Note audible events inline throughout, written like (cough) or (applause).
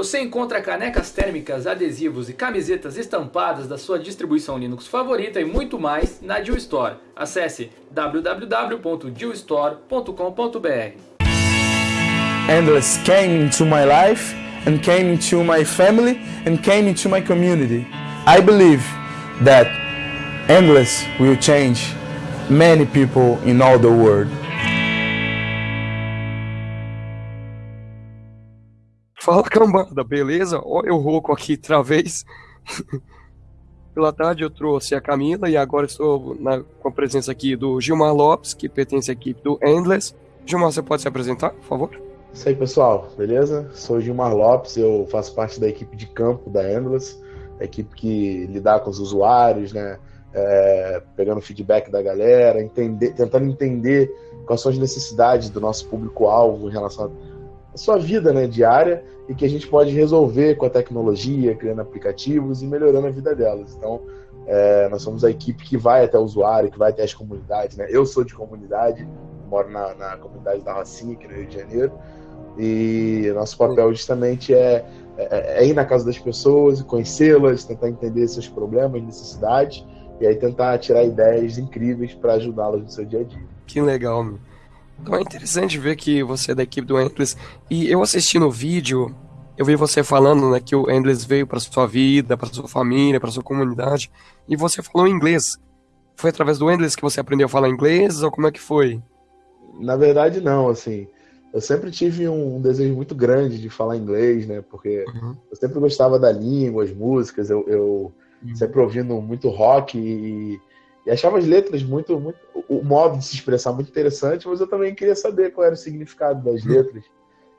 Você encontra canecas térmicas, adesivos e camisetas estampadas da sua distribuição Linux favorita e muito mais na Deal Store. Acesse www.dealstore.com.br. Endless came into my life and came into my family and came into my community. I believe that Endless will change many people in all the world. Fala cambada, beleza? Ó, eu rouco aqui outra vez. (laughs) Pela tarde eu trouxe a Camila e agora estou na, com a presença aqui do Gilmar Lopes, que pertence à equipe do Endless. Gilmar, você pode se apresentar, por favor? Isso aí, pessoal, beleza? Sou o Gilmar Lopes, eu faço parte da equipe de campo da Endless, a equipe que lidar com os usuários, né? É, pegando feedback da galera, entender, tentando entender quais são as necessidades do nosso público-alvo em relação a sua vida né, diária e que a gente pode resolver com a tecnologia, criando aplicativos e melhorando a vida delas. Então, é, nós somos a equipe que vai até o usuário, que vai até as comunidades. Né? Eu sou de comunidade, moro na, na comunidade da Rocinha, aqui no Rio de Janeiro, e nosso papel justamente é, é, é ir na casa das pessoas, conhecê-las, tentar entender seus problemas, necessidades, e aí tentar tirar ideias incríveis para ajudá-las no seu dia a dia. Que legal, meu. Então é interessante ver que você é da equipe do Endless. E eu assistindo o vídeo, eu vi você falando né, que o Endless veio para sua vida, para sua família, para sua comunidade. E você falou inglês. Foi através do Endless que você aprendeu a falar inglês ou como é que foi? Na verdade, não. Assim, eu sempre tive um desejo muito grande de falar inglês, né? Porque uhum. eu sempre gostava da língua, as músicas. Eu, eu uhum. sempre ouvindo muito rock e e achava as letras muito, muito. O modo de se expressar muito interessante, mas eu também queria saber qual era o significado das uhum. letras.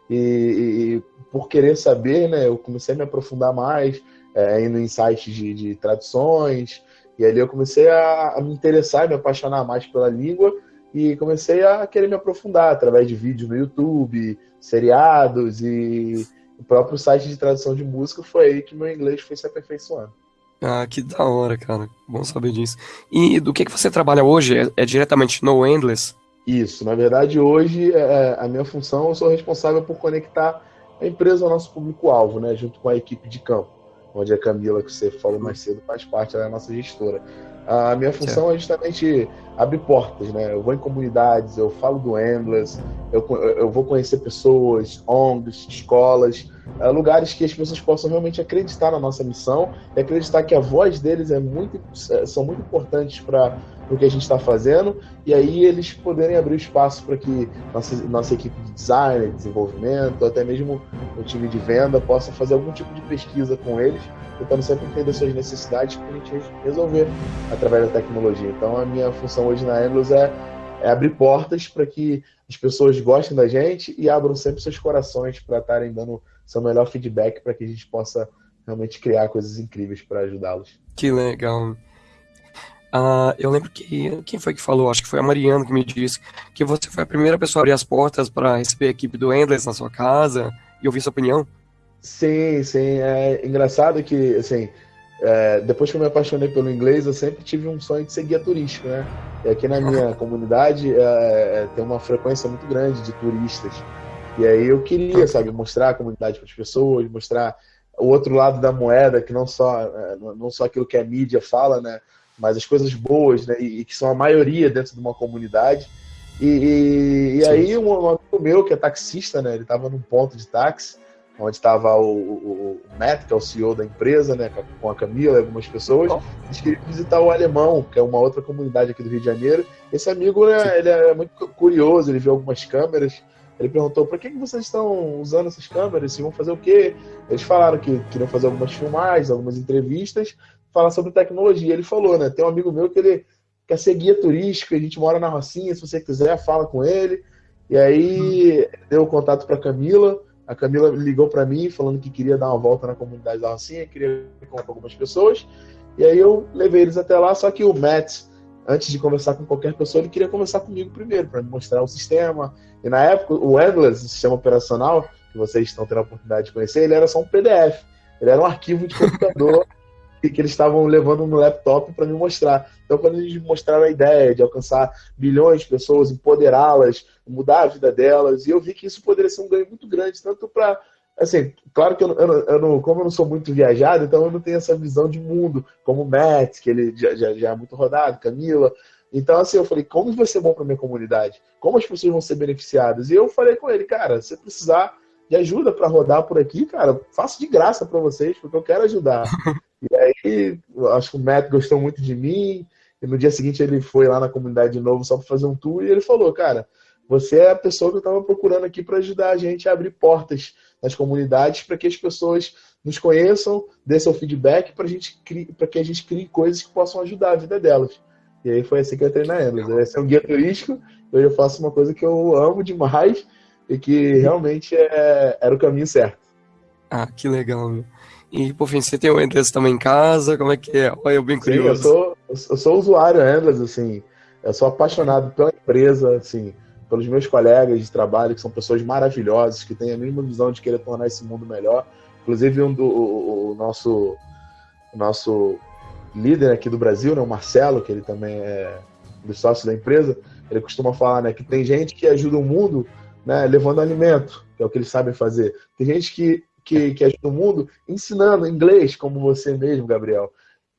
E, e, e por querer saber, né, eu comecei a me aprofundar mais, é, indo em sites de, de traduções. E ali eu comecei a, a me interessar, me apaixonar mais pela língua e comecei a querer me aprofundar através de vídeos no YouTube, seriados e o próprio site de tradução de música. Foi aí que meu inglês foi se aperfeiçoando. Ah, que da hora, cara. Bom saber disso. E do que, que você trabalha hoje? É, é diretamente no Endless? Isso. Na verdade, hoje, é, é, a minha função, eu sou responsável por conectar a empresa ao nosso público-alvo, né? Junto com a equipe de campo, onde a Camila, que você falou mais cedo, faz parte, ela é a nossa gestora. A minha função certo. é justamente abrir portas, né? Eu vou em comunidades, eu falo do Endless, eu, eu vou conhecer pessoas, ONGs, escolas, lugares que as pessoas possam realmente acreditar na nossa missão e acreditar que a voz deles é muito, é, são muito importantes para o que a gente está fazendo e aí eles poderem abrir espaço para que nossa, nossa equipe de design, desenvolvimento, até mesmo o time de venda possa fazer algum tipo de pesquisa com eles, tentando sempre entender suas necessidades para a gente resolver através da tecnologia. Então a minha função hoje na Endless é, é abrir portas para que as pessoas gostem da gente e abram sempre seus corações para estarem dando seu melhor feedback para que a gente possa realmente criar coisas incríveis para ajudá-los. Que legal. Uh, eu lembro que quem foi que falou, acho que foi a Mariana que me disse que você foi a primeira pessoa a abrir as portas para receber a equipe do Endless na sua casa e ouvir sua opinião. Sim, sim. É engraçado que, assim, é, depois que eu me apaixonei pelo inglês, eu sempre tive um sonho de ser guia turístico, né? E aqui na minha (laughs) comunidade é, é, tem uma frequência muito grande de turistas. E aí eu queria, sabe, mostrar a comunidade para as pessoas, mostrar o outro lado da moeda, que não só, é, não só aquilo que a mídia fala, né, mas as coisas boas, né, e, que são a maioria dentro de uma comunidade. E, e, e aí um, um, amigo meu, que é taxista, né, ele estava num ponto de táxi, onde estava o, o, o, Matt, que é o CEO da empresa, né, com a Camila e algumas pessoas, oh. eles queriam visitar o Alemão, que é uma outra comunidade aqui do Rio de Janeiro. Esse amigo, né, ele é muito curioso, ele viu algumas câmeras, ele perguntou: por que, que vocês estão usando essas câmeras? Se vão fazer o quê? Eles falaram que queriam fazer algumas filmagens, algumas entrevistas, falar sobre tecnologia. Ele falou, né? Tem um amigo meu que ele quer ser guia turístico, a gente mora na Rocinha, se você quiser, fala com ele. E aí hum. deu o contato para Camila. A Camila ligou para mim falando que queria dar uma volta na comunidade da Rocinha, queria com algumas pessoas. E aí eu levei eles até lá, só que o Matt, antes de conversar com qualquer pessoa, ele queria conversar comigo primeiro, para me mostrar o sistema, e na época, o Endless, o sistema operacional, que vocês estão tendo a oportunidade de conhecer, ele era só um PDF. Ele era um arquivo de computador (laughs) e que eles estavam levando no laptop para me mostrar. Então, quando eles mostraram a ideia de alcançar milhões de pessoas, empoderá-las, mudar a vida delas, e eu vi que isso poderia ser um ganho muito grande, tanto para assim, claro que eu, eu, eu, não, como eu não sou muito viajado, então eu não tenho essa visão de mundo, como o Matt, que ele já, já, já é muito rodado, Camila. Então, assim, eu falei, como vai ser bom para minha comunidade? Como as pessoas vão ser beneficiadas? E eu falei com ele, cara, se precisar de ajuda para rodar por aqui, cara, faço de graça para vocês, porque eu quero ajudar. (laughs) e aí, acho que o Matt gostou muito de mim, e no dia seguinte ele foi lá na comunidade de novo só para fazer um tour, e ele falou, cara, você é a pessoa que eu estava procurando aqui para ajudar a gente a abrir portas nas comunidades para que as pessoas nos conheçam, dê seu feedback para que a gente crie coisas que possam ajudar a vida delas. E aí foi assim que eu entrei na Endless. Ia ser um guia turístico, hoje eu faço uma coisa que eu amo demais e que realmente é, era o caminho certo. Ah, que legal, meu. E, por fim, você tem o Endless também em casa? Como é que é? Olha, eu bem curioso. Sim, eu sou, eu sou usuário Endless, assim. Eu sou apaixonado pela empresa, assim pelos meus colegas de trabalho, que são pessoas maravilhosas, que têm a mesma visão de querer tornar esse mundo melhor. Inclusive, um do, o, o nosso, nosso líder aqui do Brasil, né, o Marcelo, que ele também é do sócio da empresa, ele costuma falar né, que tem gente que ajuda o mundo né, levando alimento, que é o que eles sabem fazer. Tem gente que, que, que ajuda o mundo ensinando inglês, como você mesmo, Gabriel.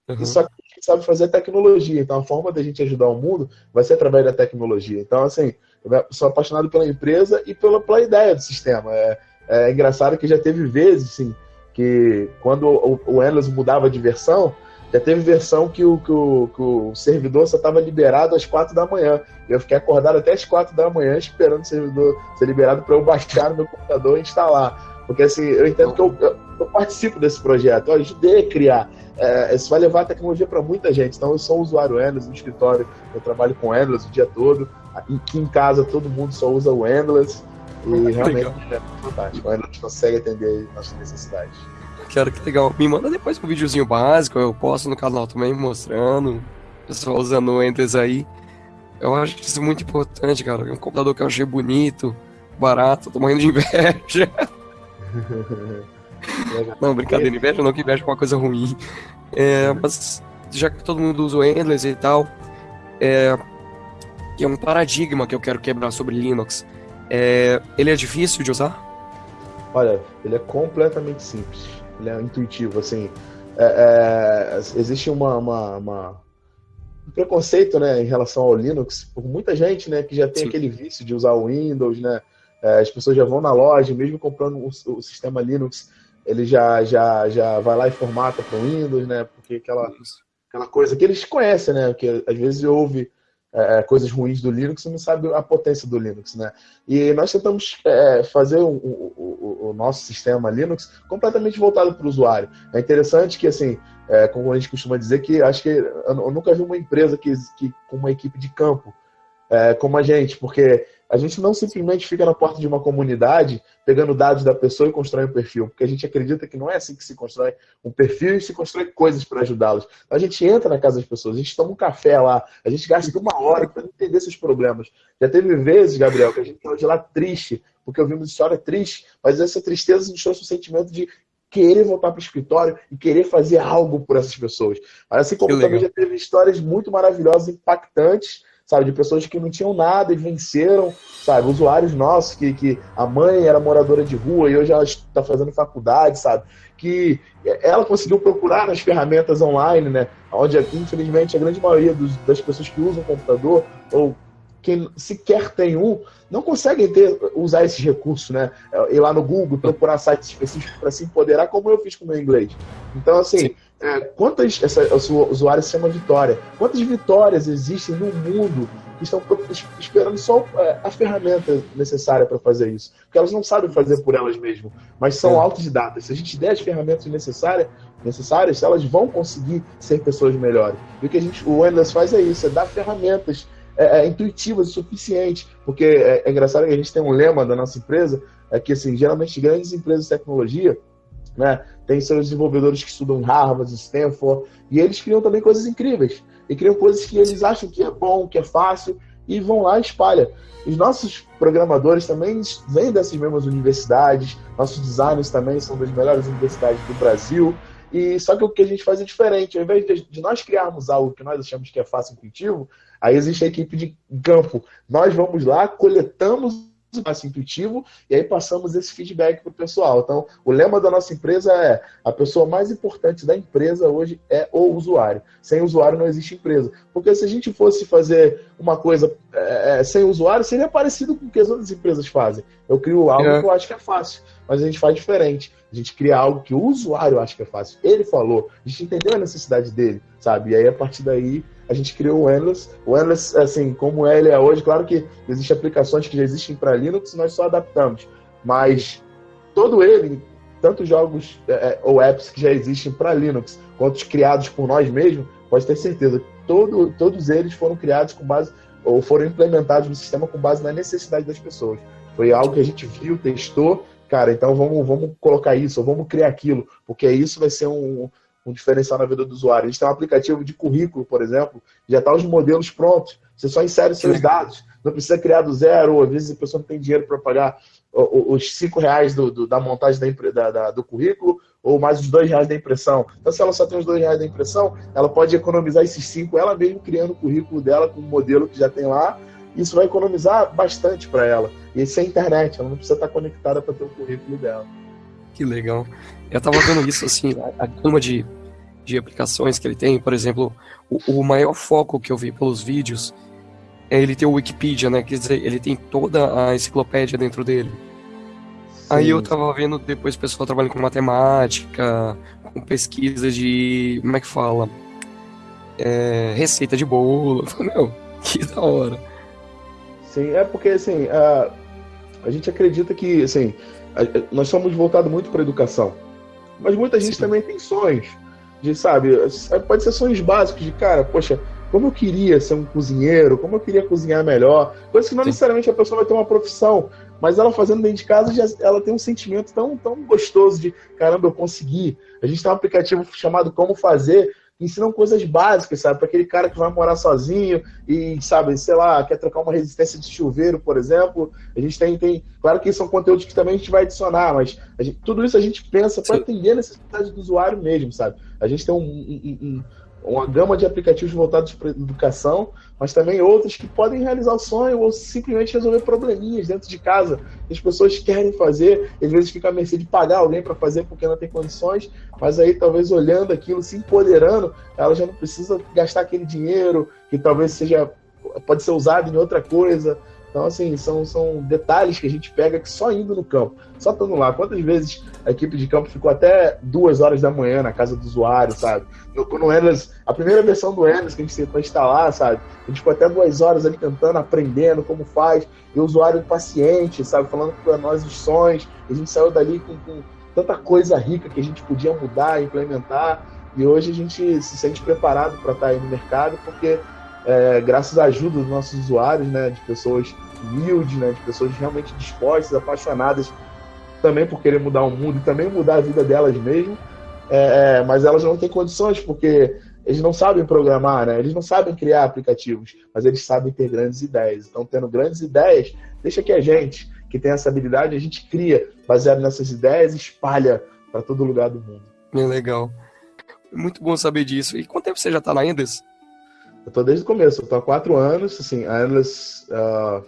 Uhum. E só que a gente sabe fazer tecnologia. Então, a forma da gente ajudar o mundo vai ser através da tecnologia. Então, assim, eu sou apaixonado pela empresa e pela, pela ideia do sistema. É, é engraçado que já teve vezes, assim, que quando o, o Endless mudava de versão, já teve versão que o, que o, que o servidor só estava liberado às quatro da manhã. Eu fiquei acordado até às quatro da manhã esperando o servidor ser liberado para eu baixar no meu computador e instalar. Porque assim, eu entendo que eu, eu, eu participo desse projeto, eu ajudei a criar. É, isso vai levar a tecnologia para muita gente. Então, eu sou um usuário Endless no escritório, eu trabalho com Endless o dia todo. Aqui em casa todo mundo só usa o Endless e realmente é fantástico. O Endless consegue atender nossas necessidades. Quero que legal. Me manda depois um videozinho básico, eu posto no canal também mostrando. Pessoal usando o Endless aí. Eu acho isso muito importante, cara. É um computador que eu achei bonito, barato, tô morrendo de inveja. (laughs) (laughs) não, brincadeira, inveja não, que inveja é uma coisa ruim. É, mas já que todo mundo usa o Endless e tal, é, que é um paradigma que eu quero quebrar sobre Linux. É, ele é difícil de usar? Olha, ele é completamente simples. Ele é intuitivo, assim. É, é, existe uma, uma, uma, um preconceito, né, em relação ao Linux por muita gente, né, que já tem Sim. aquele vício de usar o Windows, né. É, as pessoas já vão na loja, mesmo comprando o, o, sistema Linux, ele já já já vai lá e formata para o Windows, né, porque aquela aquela coisa que eles conhecem, né, que às vezes ouve é, é, coisas ruins do Linux e não sabe a potência do Linux, né? E nós tentamos é, fazer o, o, o, nosso sistema Linux completamente voltado para o usuário. É interessante que, assim, é, como a gente costuma dizer, que acho que eu nunca vi uma empresa que, que com uma equipe de campo é, como a gente, porque a gente não simplesmente fica na porta de uma comunidade pegando dados da pessoa e constrói um perfil, porque a gente acredita que não é assim que se constrói um perfil e se constrói coisas para ajudá-los. A gente entra na casa das pessoas, a gente toma um café lá, a gente gasta uma hora para entender seus problemas. Já teve vezes, Gabriel, que a gente saiu de lá triste, porque ouvimos história triste, mas essa tristeza nos trouxe um sentimento de querer voltar para o escritório e querer fazer algo por essas pessoas. Mas assim como também já teve histórias muito maravilhosas, impactantes, sabe? De pessoas que não tinham nada e venceram, sabe? Usuários nossos, que, que a mãe era moradora de rua e hoje ela está fazendo faculdade, sabe? Que ela conseguiu procurar nas ferramentas online, né? Onde, infelizmente, a grande maioria dos, das pessoas que usam computador ou quem sequer tem um, não conseguem ter, usar esses recursos, né? Ir lá no Google, procurar sites específicos para se empoderar, como eu fiz com o meu inglês. Então, assim, é, quantas, essa, esse usuário se chama Vitória, quantas vitórias existem no mundo que estão esperando só é, a ferramenta necessária para fazer isso? Porque elas não sabem fazer por elas mesmas, mas são é. autodidatas. Se a gente der as ferramentas necessárias, necessárias, elas vão conseguir ser pessoas melhores. E o que a gente, o Endless faz é isso, é dar ferramentas é, é, intuitivas o suficiente. Porque é, é, engraçado que a gente tem um lema da nossa empresa, é que assim, geralmente grandes empresas de tecnologia né, tem seus desenvolvedores que estudam em Harvard, Stanford, e eles criam também coisas incríveis. E criam coisas que eles acham que é bom, que é fácil, e vão lá e espalham. Os nossos programadores também vêm dessas mesmas universidades, nossos designers também são das melhores universidades do Brasil. E só que o que a gente faz é diferente. Ao invés de nós criarmos algo que nós achamos que é fácil e intuitivo, Aí existe a equipe de campo. Nós vamos lá, coletamos (laughs) mais intuitivo, e aí passamos esse feedback para o pessoal. Então, o lema da nossa empresa é: a pessoa mais importante da empresa hoje é o usuário. Sem usuário não existe empresa. Porque se a gente fosse fazer uma coisa é, é sem usuário, seria parecido com o que as outras empresas fazem. Eu crio algo é. que eu acho que é fácil, mas a gente faz diferente. A gente cria algo que o usuário acha que é fácil. Ele falou, a gente entendeu a necessidade dele, sabe? E aí, a partir daí, a gente criou o Endless. O Endless, assim, como ele é hoje, claro que existem aplicações que já existem para Linux, nós só adaptamos. Mas todo ele, tanto jogos é, é ou apps que já existem para Linux, quanto os criados por nós mesmos, pode ter certeza, todo, todos eles foram criados com base, ou foram implementados no sistema com base na necessidade das pessoas. Foi algo que a gente viu, testou, cara, então vamos, vamos colocar isso, ou vamos criar aquilo, porque isso vai ser um, um diferencial na vida do usuário. A gente tem um aplicativo de currículo, por exemplo, já está os modelos prontos. Você só insere os seus dados. Não precisa criar do zero, ou às vezes a pessoa não tem dinheiro para pagar os cinco reais do, do, da montagem da, da, do currículo, ou mais os dois reais da impressão. Então, se ela só tem os dois reais da impressão, ela pode economizar esses cinco, ela mesmo criando o currículo dela com o modelo que já tem lá. Isso vai economizar bastante para ela. E sem internet, ela não precisa estar conectada para ter o currículo dela. Que legal. Eu tava vendo isso, assim, a, a gama de, de aplicações que ele tem, por exemplo, o, o, maior foco que eu vi pelos vídeos é ele ter o Wikipedia, né? Quer dizer, ele tem toda a enciclopédia dentro dele. Sim. Aí eu tava vendo depois o pessoal trabalhando com matemática, com pesquisa de. como é que fala? É, receita de bolo. falei, meu, que da hora. Sim, é porque assim, a, a gente acredita que assim, nós somos voltados muito para educação. Mas muita gente Sim. também tem sonhos de, sabe, pode ser sonhos básicos de, cara, poxa, como eu queria ser um cozinheiro, como eu queria cozinhar melhor. Coisa que não Sim. necessariamente a pessoa vai ter uma profissão, mas ela fazendo dentro de casa, já, ela tem um sentimento tão, tão gostoso de, caramba, eu consegui. A gente tem um aplicativo chamado Como Fazer, ensinam coisas básicas, sabe? Para aquele cara que vai morar sozinho e, sabe, sei lá, quer trocar uma resistência de chuveiro, por exemplo. A gente tem, tem claro que são conteúdos que também a gente vai adicionar, mas gente, tudo isso a gente pensa para atender a necessidade do usuário mesmo, sabe? A gente tem um, um, um uma gama de aplicativos voltados para educação, mas também outros que podem realizar o sonho ou simplesmente resolver probleminhas dentro de casa. As pessoas querem fazer, às vezes fica à mercê de pagar alguém para fazer porque não tem condições, mas aí talvez olhando aquilo, se empoderando, ela já não precisa gastar aquele dinheiro que talvez seja pode ser usado em outra coisa. Então, assim, são, são detalhes que a gente pega que só indo no campo, só estando lá. Quantas vezes a equipe de campo ficou até duas horas da manhã na casa do usuário, sabe? No, no Endless, a primeira versão do Endless que a gente tentou instalar, sabe? A gente ficou até duas horas ali tentando, aprendendo como faz, e o usuário paciente, sabe? Falando para nós os sonhos. A gente saiu dali com, com tanta coisa rica que a gente podia mudar, implementar. E hoje a gente se sente preparado para estar tá aí no mercado, porque é, graças à ajuda dos nossos usuários, né, de pessoas humildes, né, de pessoas realmente dispostas, apaixonadas também por querer mudar o mundo e também mudar a vida delas mesmo, é, é, mas elas não têm condições porque eles não sabem programar, né? Eles não sabem criar aplicativos, mas eles sabem ter grandes ideias. Então, tendo grandes ideias, deixa que a gente, que tem essa habilidade, a gente cria baseado nessas ideias e espalha para todo lugar do mundo. Bem legal. Muito bom saber disso. E quanto tempo você já está na Endless? Eu tô desde o começo, eu tô há quatro anos, assim, a Endless, uh,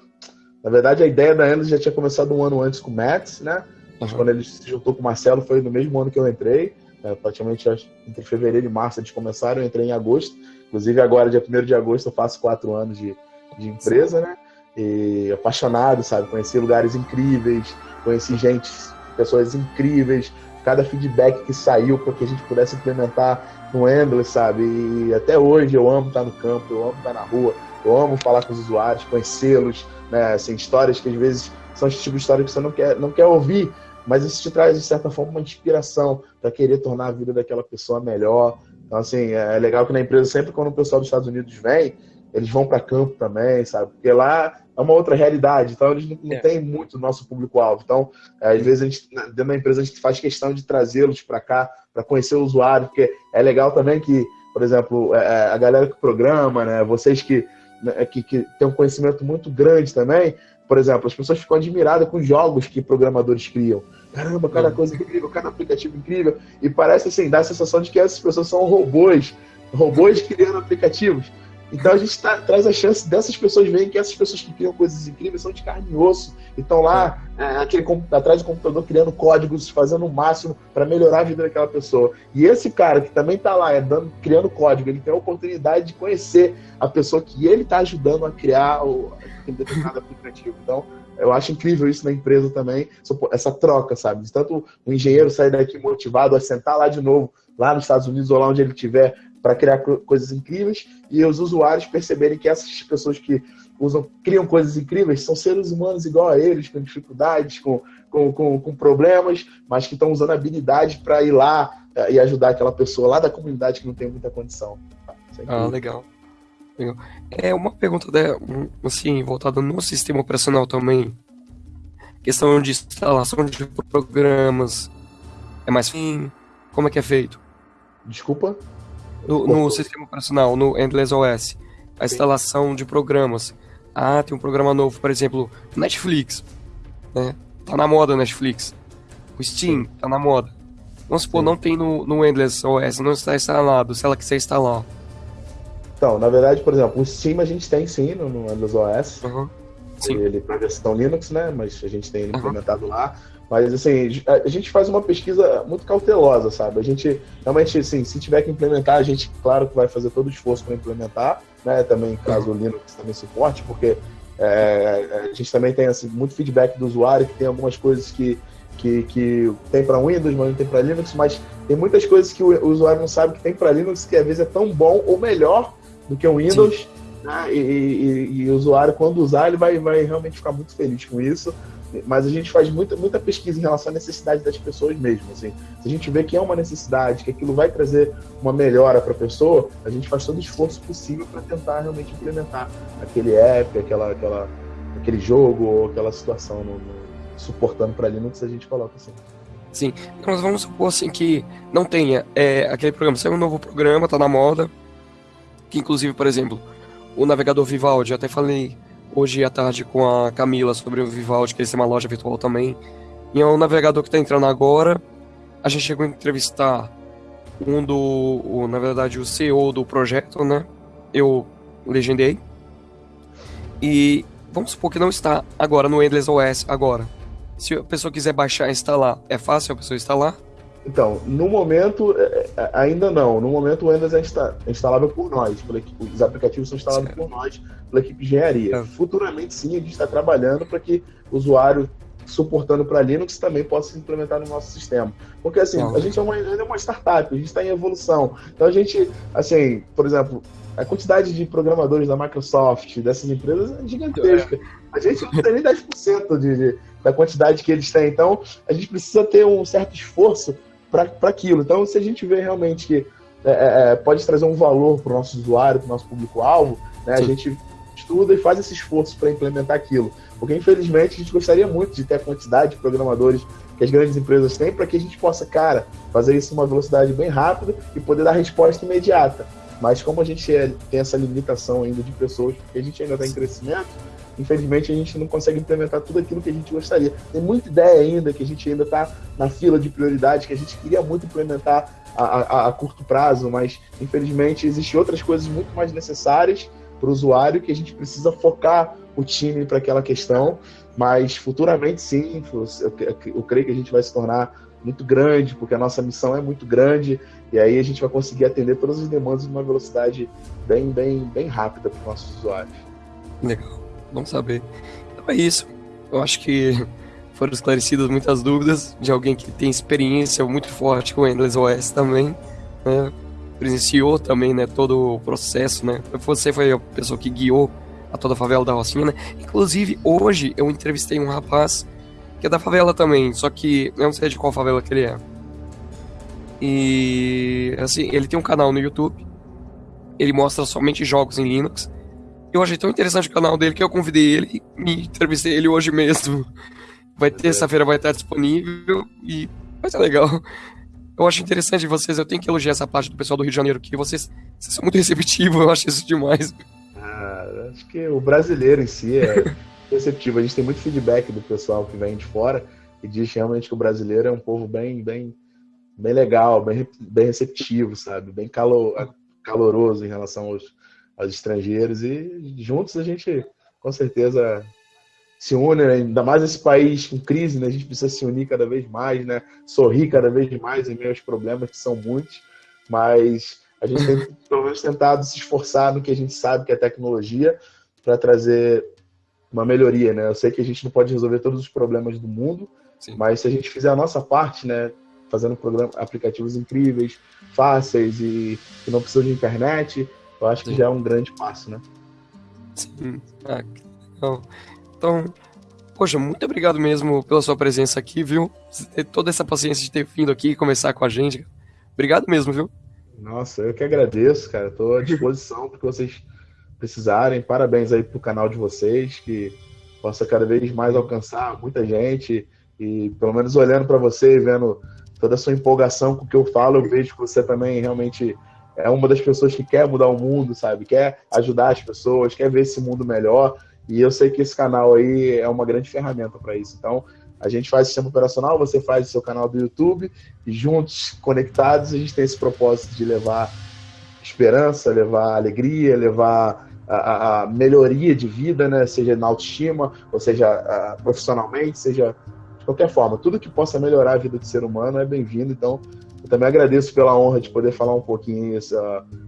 na verdade a ideia da Endless já tinha começado um ano antes com o Matt, né, mas uhum. quando ele se juntou com o Marcelo foi no mesmo ano que eu entrei, é, praticamente entre fevereiro e março eles começaram, eu entrei em agosto, inclusive agora, dia 1 de agosto, eu faço quatro anos de, de empresa, né, e apaixonado, sabe, conheci lugares incríveis, conheci gente, pessoas incríveis, cada feedback que saiu para que a gente pudesse implementar no Endless, sabe? E até hoje eu amo estar no campo, eu amo estar na rua, eu amo falar com os usuários, conhecê-los, né? Assim, histórias que às vezes são esse tipo de história que você não quer, não quer ouvir, mas isso te traz, de certa forma, uma inspiração para querer tornar a vida daquela pessoa melhor. Então, assim, é legal que na empresa, sempre quando o pessoal dos Estados Unidos vem, eles vão para campo também, sabe? Porque lá é uma outra realidade, então eles não, não é. têm muito nosso público-alvo. Então, é, às vezes, a gente, dentro da empresa, a gente faz questão de trazê-los para cá, para conhecer o usuário, porque é legal também que, por exemplo, é, é, a galera que programa, né, vocês que, né, que, que têm um conhecimento muito grande também, por exemplo, as pessoas ficam admiradas com os jogos que programadores criam. Caramba, cada uhum. coisa incrível, cada aplicativo incrível. E parece assim, dá a sensação de que essas pessoas são robôs, robôs criando aplicativos. Então a gente tá, traz a chance dessas pessoas verem que essas pessoas que criam coisas incríveis são de carne e osso e estão lá é, aquele, atrás do computador criando códigos, fazendo o máximo para melhorar a vida daquela pessoa. E esse cara que também está lá é dando, criando código, ele tem a oportunidade de conhecer a pessoa que ele está ajudando a criar o, determinado aplicativo. Então, eu acho incrível isso na empresa também, essa troca, sabe? Tanto o engenheiro sair daqui motivado a sentar lá de novo, lá nos Estados Unidos ou lá onde ele estiver, para criar coisas incríveis, e os usuários perceberem que essas pessoas que usam, criam coisas incríveis são seres humanos igual a eles, com dificuldades, com, com, com, com problemas, mas que estão usando habilidade para ir lá uh, e ajudar aquela pessoa lá da comunidade que não tem muita condição. É ah, legal. legal. É uma pergunta, né, assim, voltada no sistema operacional também. Questão de instalação de programas. É mais fim? Como é que é feito? Desculpa? No, no sistema operacional, no Endless OS. A instalação de programas. Ah, tem um programa novo, por exemplo, Netflix. Né? Tá na moda Netflix. O Steam tá na moda. Vamos supor, Sim. não tem no, no Endless OS, não está instalado, se ela quiser instalar. Então, na verdade, por exemplo, o Steam a gente tem sim no, no Endless OS. Uhum. Sim. Ele para versão Linux, né? Mas a gente tem ele implementado uhum. lá. Mas, assim, a gente faz uma pesquisa muito cautelosa, sabe? A gente, realmente, assim, se tiver que implementar, a gente, claro que vai fazer todo o esforço para implementar, né? Também, caso o Linux também suporte, porque é, a gente também tem, assim, muito feedback do usuário, que tem algumas coisas que, que, que tem para Windows, mas não tem para Linux, mas tem muitas coisas que o, usuário não sabe que tem para Linux, que às vezes é tão bom ou melhor do que o Windows, né? e, e, e, o usuário, quando usar, ele vai, vai realmente ficar muito feliz com isso mas a gente faz muita, muita pesquisa em relação à necessidade das pessoas mesmo. Assim. Se a gente vê que é uma necessidade, que aquilo vai trazer uma melhora para a pessoa, a gente faz todo o esforço possível para tentar realmente implementar aquele app, aquela, aquela, aquele jogo ou aquela situação no, no, suportando para Linux, a gente coloca assim. Sim, nós vamos supor assim que não tenha é, aquele programa, saiu um novo programa, tá na moda, que inclusive, por exemplo, o navegador Vivaldi, eu até falei hoje à tarde com a Camila sobre o Vivaldi, que eles têm uma loja virtual também. E é um navegador que está entrando agora. A gente chegou a entrevistar um do, o, na verdade, o CEO do projeto, né? Eu legendei. E vamos supor que não está agora no Endless OS agora. Se a pessoa quiser baixar e instalar, é fácil a pessoa instalar? Então, no momento, é, ainda não. No momento, o Windows é instalável por nós. Os aplicativos são instalados por nós, pela equipe de engenharia. É. Futuramente, sim, a gente está trabalhando para que o usuário suportando para Linux também possa se implementar no nosso sistema. Porque, assim, a gente é uma, é uma startup, a gente está em evolução. Então, a gente, assim, por exemplo, a quantidade de programadores da Microsoft, dessas empresas, é gigantesca. A gente não tem nem 10% de, de, da quantidade que eles têm. Então, a gente precisa ter um certo esforço para aquilo. Então, se a gente vê realmente que é, é, é pode trazer um valor para o nosso usuário, para o nosso público-alvo, né, a gente estuda e faz esse esforço para implementar aquilo. Porque, infelizmente, a gente gostaria muito de ter a quantidade de programadores que as grandes empresas têm para que a gente possa, cara, fazer isso em uma velocidade bem rápida e poder dar resposta imediata. Mas como a gente é, tem essa limitação ainda de pessoas, porque a gente ainda está em crescimento, infelizmente a gente não consegue implementar tudo aquilo que a gente gostaria. Tem muita ideia ainda que a gente ainda está na fila de prioridade, que a gente queria muito implementar a, a, a curto prazo, mas infelizmente existem outras coisas muito mais necessárias para o usuário que a gente precisa focar o time para aquela questão. Mas futuramente, sim, eu creio que a gente vai se tornar muito grande, porque a nossa missão é muito grande, e aí a gente vai conseguir atender todas as demandas numa velocidade bem, bem, bem rápida para os nossos usuários. Legal não saber. Então é isso. Eu acho que foram esclarecidas muitas dúvidas de alguém que tem experiência muito forte com o Endless OS também, né? Presenciou também, né, todo o processo, né? Você foi a pessoa que guiou a toda a favela da Rocinha, né? Inclusive, hoje eu entrevistei um rapaz que é da favela também, só que eu não sei de qual favela que ele é. E assim, ele tem um canal no YouTube. Ele mostra somente jogos em Linux. Eu achei tão interessante o canal dele que eu convidei ele e me entrevistei ele hoje mesmo. Vai terça-feira vai estar disponível e vai ser legal. Eu acho interessante vocês, eu tenho que elogiar essa parte do pessoal do Rio de Janeiro, que vocês, vocês são muito (laughs) receptivos, eu acho isso demais. Ah, acho que o brasileiro em si é receptivo. A gente tem muito feedback do pessoal que vem de fora e diz realmente que o brasileiro é um povo bem, bem, bem legal, bem, bem receptivo, sabe? Bem calor, caloroso em relação aos, aos estrangeiros e juntos a gente com certeza se une, né? ainda mais esse país com crise, né? A gente precisa se unir cada vez mais, né? Sorrir cada vez mais em meio aos problemas que são muitos, mas a gente tem pelo menos tentado se esforçar no que a gente sabe que é tecnologia para trazer uma melhoria, né? Eu sei que a gente não pode resolver todos os problemas do mundo, Sim. mas se a gente fizer a nossa parte, né? Fazendo programa, aplicativos incríveis, fáceis e que não precisam de internet, eu acho que Sim. já é um grande passo, né? Sim. Ah, então, então, poxa, muito obrigado mesmo pela sua presença aqui, viu? Ter toda essa paciência de ter vindo aqui e conversar com a gente. Obrigado mesmo, viu? Nossa, eu que agradeço, cara. Estou à disposição para que vocês precisarem. Parabéns aí pro canal de vocês, que possa cada vez mais alcançar muita gente. E pelo menos olhando para você vendo toda a sua empolgação com o que eu falo, eu vejo que você também realmente é uma das pessoas que quer mudar o mundo, sabe? Quer ajudar as pessoas, quer ver esse mundo melhor. E eu sei que esse canal aí é uma grande ferramenta para isso. Então, a gente faz sistema operacional, você faz o seu canal do YouTube, e juntos, conectados, a gente tem esse propósito de levar esperança, levar alegria, levar a, a melhoria de vida, né? seja na autoestima, ou seja a, profissionalmente, seja de qualquer forma. Tudo que possa melhorar a vida do ser humano é bem-vindo. Então, eu também agradeço pela honra de poder falar um pouquinho isso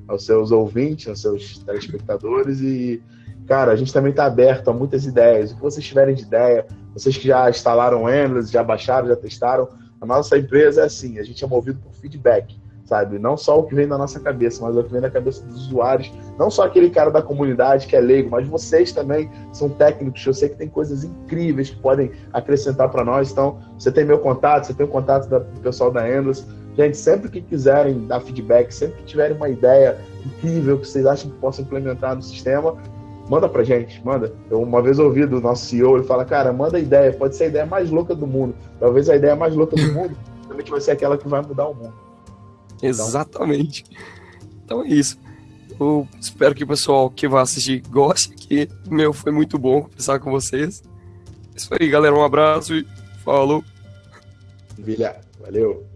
aos seus ouvintes, aos seus telespectadores e cara, a gente também está aberto a muitas ideias. O que vocês tiverem de ideia, vocês que já instalaram Endless, já baixaram, já testaram, a nossa empresa é assim, a gente é movido por feedback, sabe? Não só o que vem da nossa cabeça, mas o que vem da cabeça dos usuários. Não só aquele cara da comunidade que é leigo, mas vocês também são técnicos. Eu sei que tem coisas incríveis que podem acrescentar para nós. Então, você tem meu contato, você tem o contato do pessoal da Endless. Gente, sempre que quiserem dar feedback, sempre que tiverem uma ideia incrível que vocês acham que possam implementar no sistema, manda pra gente, manda. Eu uma vez ouvi do nosso CEO, ele fala, cara, manda ideia, pode ser a ideia mais louca do mundo. Talvez a ideia mais louca do mundo (laughs) também vai ser aquela que vai mudar o mundo. Então, Exatamente. Então é isso. Eu espero que o pessoal que vai assistir goste, que meu foi muito bom conversar com vocês. É isso aí, galera. Um abraço e falou. Vilha, valeu.